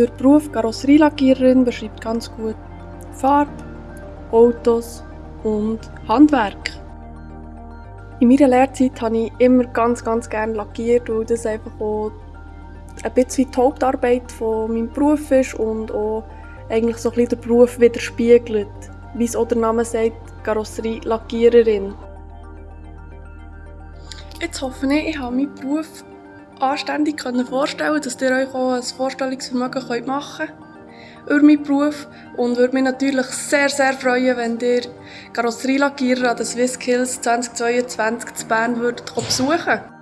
Der Beruf Karosserielackiererin beschreibt ganz gut Farbe, Autos und Handwerk. In meiner Lehrzeit habe ich immer ganz, ganz gerne lackiert, weil das einfach auch ein bisschen die Hauptarbeit von meinem Beruf ist und auch eigentlich so ein bisschen den Beruf widerspiegelt. Wie es auch der Name sagt, Karosserielackiererin. Jetzt hoffe ich, ich habe meinen Beruf anständig vorstellen dass ihr euch auch ein Vorstellungsvermögen machen könnt über meinen Beruf und würde mich natürlich sehr, sehr freuen, wenn ihr Karosserielackierer an den SwissSkills 2022 zu Bern besuchen würdet.